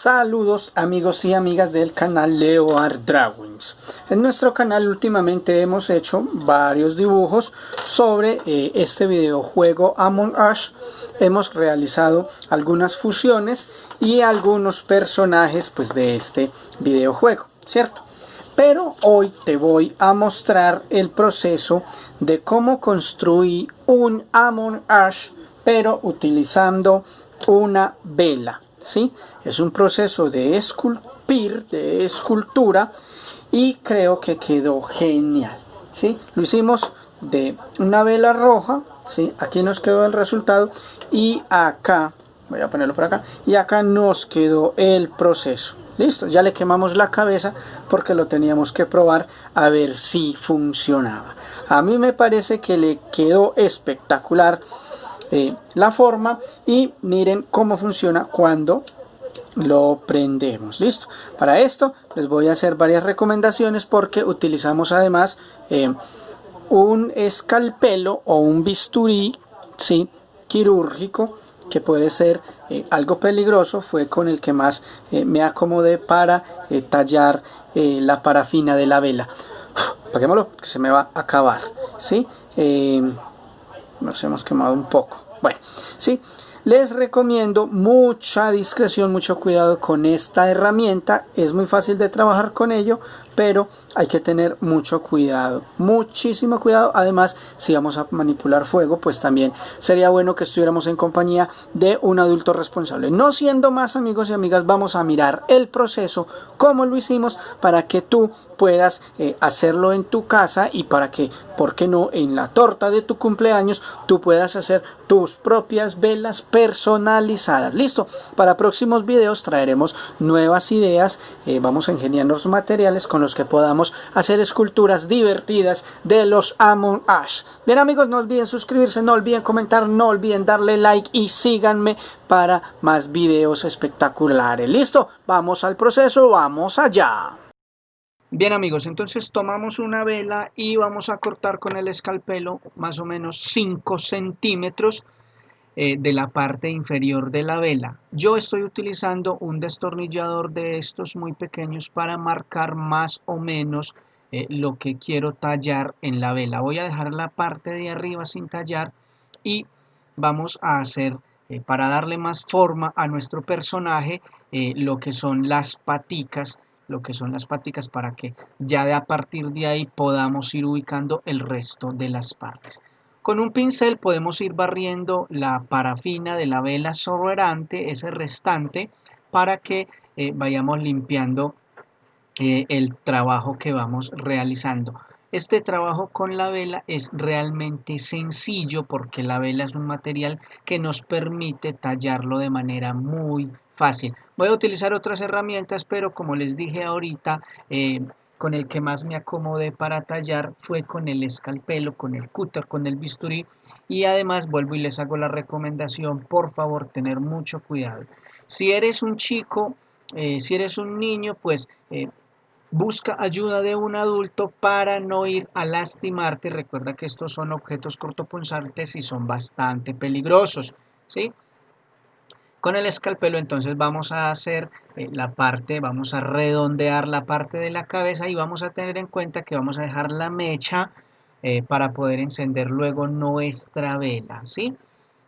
Saludos amigos y amigas del canal Leo Art Drawings. En nuestro canal últimamente hemos hecho varios dibujos sobre eh, este videojuego Among Us. Hemos realizado algunas fusiones y algunos personajes pues, de este videojuego, ¿cierto? Pero hoy te voy a mostrar el proceso de cómo construir un Among Us pero utilizando una vela, ¿sí? Es un proceso de esculpir, de escultura y creo que quedó genial. ¿sí? Lo hicimos de una vela roja, ¿sí? aquí nos quedó el resultado y acá, voy a ponerlo por acá, y acá nos quedó el proceso. Listo, ya le quemamos la cabeza porque lo teníamos que probar a ver si funcionaba. A mí me parece que le quedó espectacular eh, la forma y miren cómo funciona cuando lo prendemos. Listo. Para esto les voy a hacer varias recomendaciones porque utilizamos además eh, un escalpelo o un bisturí ¿sí? quirúrgico que puede ser eh, algo peligroso. Fue con el que más eh, me acomodé para tallar la parafina de la vela. Apaguémoslo que se me va a acabar ¿sí? nos hemos quemado un poco. Bueno sí les recomiendo mucha discreción, mucho cuidado con esta herramienta. Es muy fácil de trabajar con ello, pero hay que tener mucho cuidado, muchísimo cuidado. Además, si vamos a manipular fuego, pues también sería bueno que estuviéramos en compañía de un adulto responsable. No siendo más amigos y amigas, vamos a mirar el proceso, cómo lo hicimos, para que tú puedas eh, hacerlo en tu casa y para que, ¿por qué no?, en la torta de tu cumpleaños tú puedas hacer tus propias velas personalizadas. Listo, para próximos videos traeremos nuevas ideas, eh, vamos a ingeniarnos materiales con los que podamos hacer esculturas divertidas de los Among Us. Bien amigos, no olviden suscribirse, no olviden comentar, no olviden darle like y síganme para más videos espectaculares. ¿Listo? Vamos al proceso, vamos allá. Bien amigos, entonces tomamos una vela y vamos a cortar con el escalpelo más o menos 5 centímetros eh, de la parte inferior de la vela. Yo estoy utilizando un destornillador de estos muy pequeños para marcar más o menos eh, lo que quiero tallar en la vela. Voy a dejar la parte de arriba sin tallar y vamos a hacer eh, para darle más forma a nuestro personaje lo que son las paticas lo que son las paticas para que ya de a partir de ahí podamos ir ubicando el resto de las partes. Con un pincel podemos ir barriendo la parafina de la vela sobrante, ese restante, para que eh, vayamos limpiando eh, el trabajo que vamos realizando. Este trabajo con la vela es realmente sencillo porque la vela es un material que nos permite tallarlo de manera muy fácil. Voy a utilizar otras herramientas, pero como les dije ahorita, eh, con el que más me acomodé para tallar fue con el escalpelo, con el cúter, con el bisturí y además vuelvo y les hago la recomendación, por favor, tener mucho cuidado. Si eres un chico, eh, si eres un niño, pues eh, busca ayuda de un adulto para no ir a lastimarte. Recuerda que estos son objetos cortopunzantes y son bastante peligrosos, ¿sí? Con el escalpelo entonces vamos a hacer eh, la parte, vamos a redondear la parte de la cabeza y vamos a tener en cuenta que vamos a dejar la mecha eh, para poder encender luego nuestra vela, ¿sí?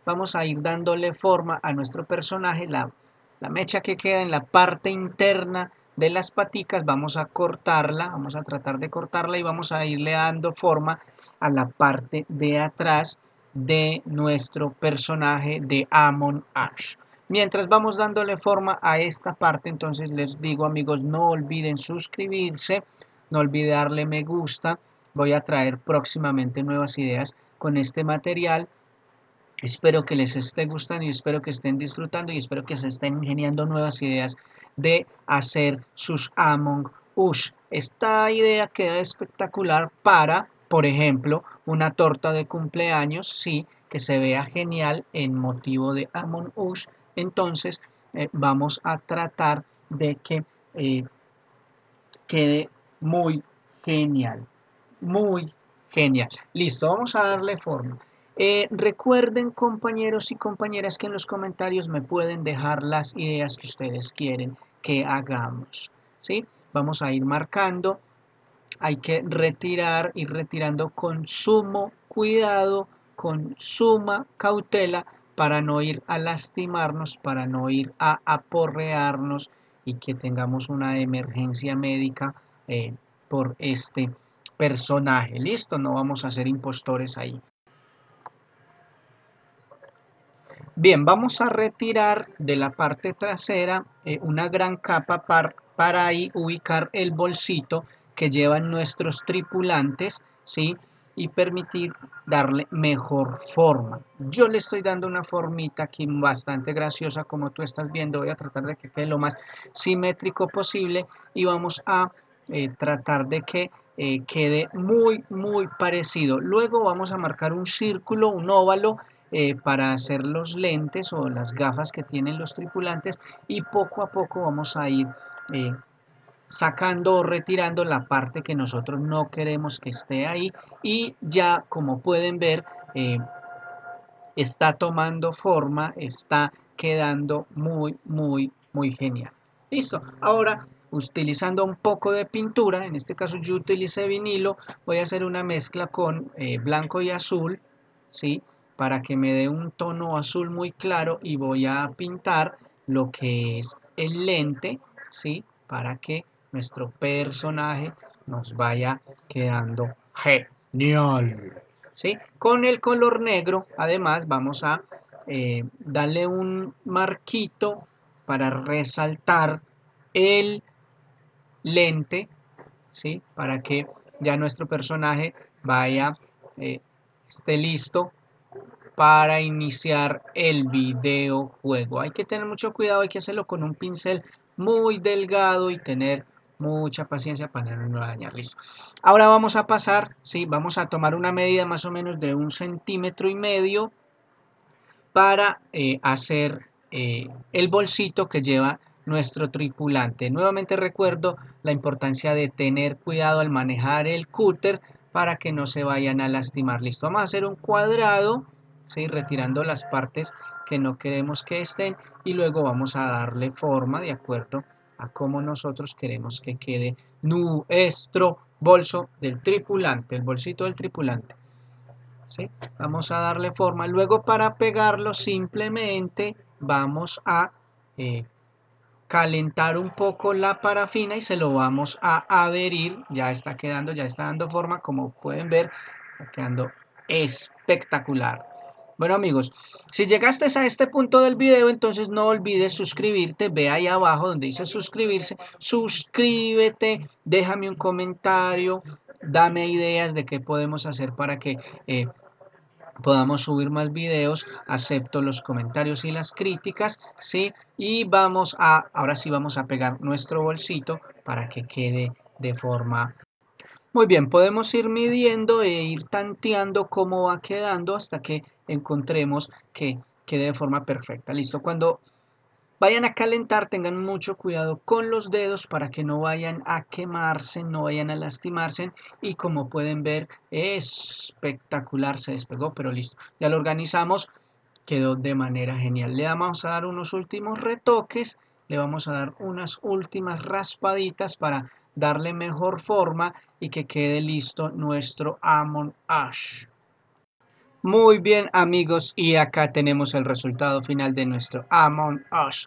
Vamos a ir dándole forma a nuestro personaje, la, la mecha que queda en la parte interna de las paticas, vamos a cortarla, vamos a tratar de cortarla y vamos a irle dando forma a la parte de atrás de nuestro personaje de Amon Ash. Mientras vamos dándole forma a esta parte, entonces les digo amigos, no olviden suscribirse, no olviden darle me gusta. Voy a traer próximamente nuevas ideas con este material. Espero que les esté gustando y espero que estén disfrutando y espero que se estén ingeniando nuevas ideas de hacer sus Among Us. Esta idea queda espectacular para, por ejemplo, una torta de cumpleaños, sí, que se vea genial en motivo de Among Us entonces eh, vamos a tratar de que eh, quede muy genial, muy genial. Listo, vamos a darle forma. Eh, recuerden compañeros y compañeras que en los comentarios me pueden dejar las ideas que ustedes quieren que hagamos. ¿sí? Vamos a ir marcando, hay que retirar, ir retirando con sumo cuidado, con suma cautela para no ir a lastimarnos, para no ir a aporrearnos y que tengamos una emergencia médica eh, por este personaje. Listo, no vamos a ser impostores ahí. Bien, vamos a retirar de la parte trasera eh, una gran capa para ahí ubicar el bolsito que llevan nuestros tripulantes, ¿sí? Y permitir darle mejor forma. Yo le estoy dando una formita aquí bastante graciosa como tú estás viendo. Voy a tratar de que quede lo más simétrico posible y vamos a eh, tratar de que eh, quede muy muy parecido. Luego vamos a marcar un círculo, un óvalo eh, para hacer los lentes o las gafas que tienen los tripulantes y poco a poco vamos a ir sacando o retirando la parte que nosotros no queremos que esté ahí y ya como pueden ver eh, está tomando forma, está quedando muy muy muy genial. Listo, ahora utilizando un poco de pintura, en este caso yo utilicé vinilo, voy a hacer una mezcla con eh, blanco y azul, ¿sí? para que me dé un tono azul muy claro y voy a pintar lo que es el lente, ¿sí? para que nuestro personaje nos vaya quedando genial. ¿sí? Con el color negro, además, vamos a eh, darle un marquito para resaltar el lente, ¿sí? Para que ya nuestro personaje vaya, eh, esté listo para iniciar el videojuego. Hay que tener mucho cuidado, hay que hacerlo con un pincel muy delgado y tener mucha paciencia para no dañar, listo. Ahora vamos a pasar, sí, vamos a tomar una medida más o menos de un centímetro y medio para eh, hacer eh, el bolsito que lleva nuestro tripulante. Nuevamente recuerdo la importancia de tener cuidado al manejar el cúter para que no se vayan a lastimar. Listo, vamos a hacer un cuadrado, retirando las partes que no queremos que estén y luego vamos a darle forma de acuerdo a cómo nosotros queremos que quede nuestro bolso del tripulante, el bolsito del tripulante. ¿Sí? Vamos a darle forma. Luego para pegarlo simplemente vamos a eh, calentar un poco la parafina y se lo vamos a adherir. Ya está quedando, ya está dando forma. Como pueden ver, está quedando espectacular. Bueno amigos, si llegaste a este punto del video, entonces no olvides suscribirte, ve ahí abajo donde dice suscribirse, suscríbete, déjame un comentario, dame ideas de qué podemos hacer para que eh, podamos subir más videos, acepto los comentarios y las críticas, ¿sí? Y vamos a, ahora sí vamos a pegar nuestro bolsito para que quede de forma muy bien, podemos ir midiendo e ir tanteando cómo va quedando hasta que encontremos que quede de forma perfecta. Listo, cuando vayan a calentar tengan mucho cuidado con los dedos para que no vayan a quemarse, no vayan a lastimarse y como pueden ver espectacular se despegó, pero listo, ya lo organizamos, quedó de manera genial. Le vamos a dar unos últimos retoques, le vamos a dar unas últimas raspaditas para darle mejor forma y que quede listo nuestro Amon Ash. Muy bien amigos y acá tenemos el resultado final de nuestro Amon Ash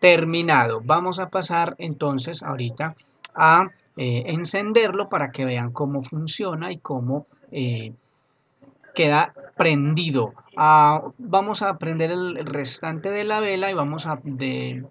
terminado. Vamos a pasar entonces ahorita a eh, encenderlo para que vean cómo funciona y cómo eh, queda prendido. Ah, vamos a prender el restante de la vela y vamos a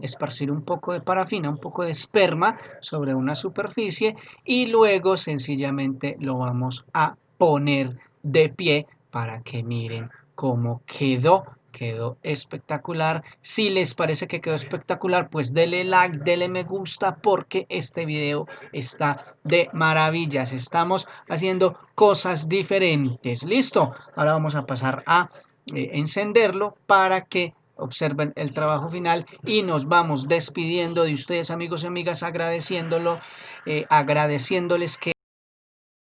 esparcir un poco de parafina, un poco de esperma sobre una superficie y luego sencillamente lo vamos a poner de pie para que miren cómo quedó quedó espectacular. Si les parece que quedó espectacular, pues denle like, denle me gusta porque este video está de maravillas. Estamos haciendo cosas diferentes. ¿Listo? Ahora vamos a pasar a eh, encenderlo para que observen el trabajo final y nos vamos despidiendo de ustedes amigos y amigas agradeciéndolo, eh, agradeciéndoles que